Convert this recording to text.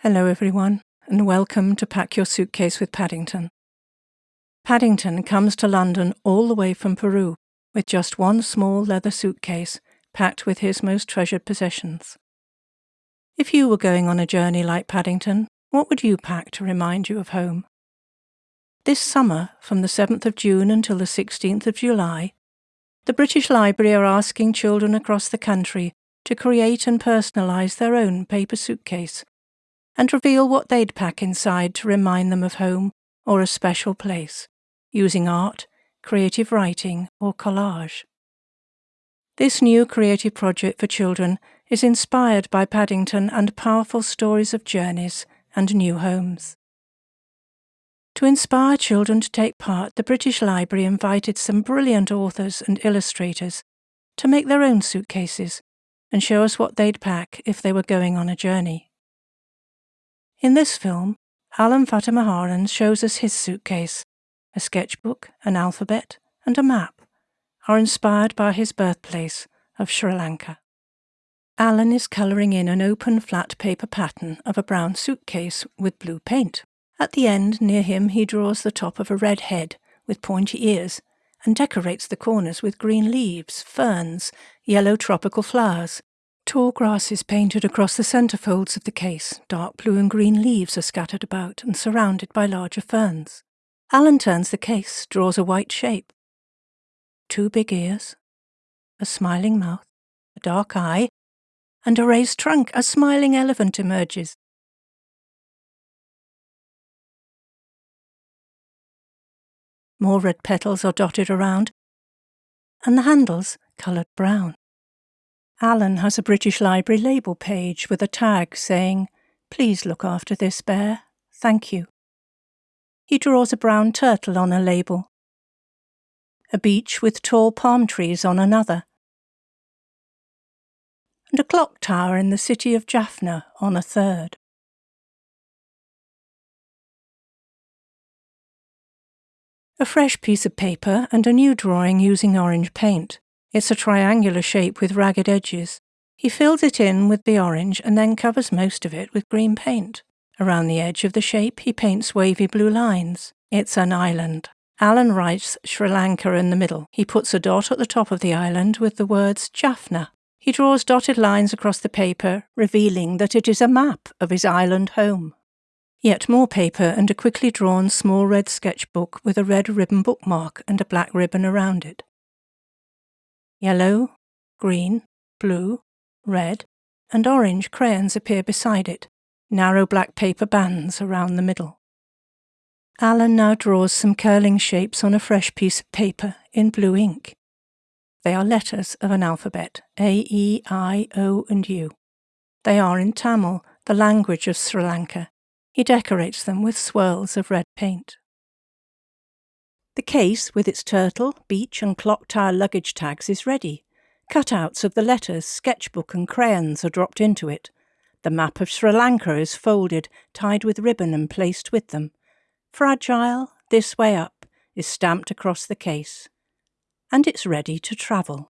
Hello, everyone, and welcome to Pack Your Suitcase with Paddington. Paddington comes to London all the way from Peru with just one small leather suitcase packed with his most treasured possessions. If you were going on a journey like Paddington, what would you pack to remind you of home? This summer, from the 7th of June until the 16th of July, the British Library are asking children across the country to create and personalise their own paper suitcase and reveal what they'd pack inside to remind them of home or a special place, using art, creative writing, or collage. This new creative project for children is inspired by Paddington and powerful stories of journeys and new homes. To inspire children to take part, the British Library invited some brilliant authors and illustrators to make their own suitcases and show us what they'd pack if they were going on a journey. In this film, Alan Fatamaharan shows us his suitcase. A sketchbook, an alphabet, and a map are inspired by his birthplace of Sri Lanka. Alan is colouring in an open flat paper pattern of a brown suitcase with blue paint. At the end, near him, he draws the top of a red head with pointy ears and decorates the corners with green leaves, ferns, yellow tropical flowers, Tall grass is painted across the centre folds of the case. Dark blue and green leaves are scattered about and surrounded by larger ferns. Alan turns the case, draws a white shape. Two big ears, a smiling mouth, a dark eye, and a raised trunk. A smiling elephant emerges. More red petals are dotted around, and the handles coloured brown. Alan has a British Library label page with a tag saying, Please look after this bear. Thank you. He draws a brown turtle on a label. A beach with tall palm trees on another. And a clock tower in the city of Jaffna on a third. A fresh piece of paper and a new drawing using orange paint. It's a triangular shape with ragged edges. He fills it in with the orange and then covers most of it with green paint. Around the edge of the shape, he paints wavy blue lines. It's an island. Alan writes Sri Lanka in the middle. He puts a dot at the top of the island with the words Jaffna. He draws dotted lines across the paper, revealing that it is a map of his island home. Yet more paper and a quickly drawn small red sketchbook with a red ribbon bookmark and a black ribbon around it yellow, green, blue, red, and orange crayons appear beside it, narrow black paper bands around the middle. Alan now draws some curling shapes on a fresh piece of paper in blue ink. They are letters of an alphabet, A, E, I, O, and U. They are in Tamil, the language of Sri Lanka. He decorates them with swirls of red paint. The case with its turtle, beach, and clock tower luggage tags is ready. Cutouts of the letters, sketchbook, and crayons are dropped into it. The map of Sri Lanka is folded, tied with ribbon, and placed with them. Fragile, this way up, is stamped across the case. And it's ready to travel.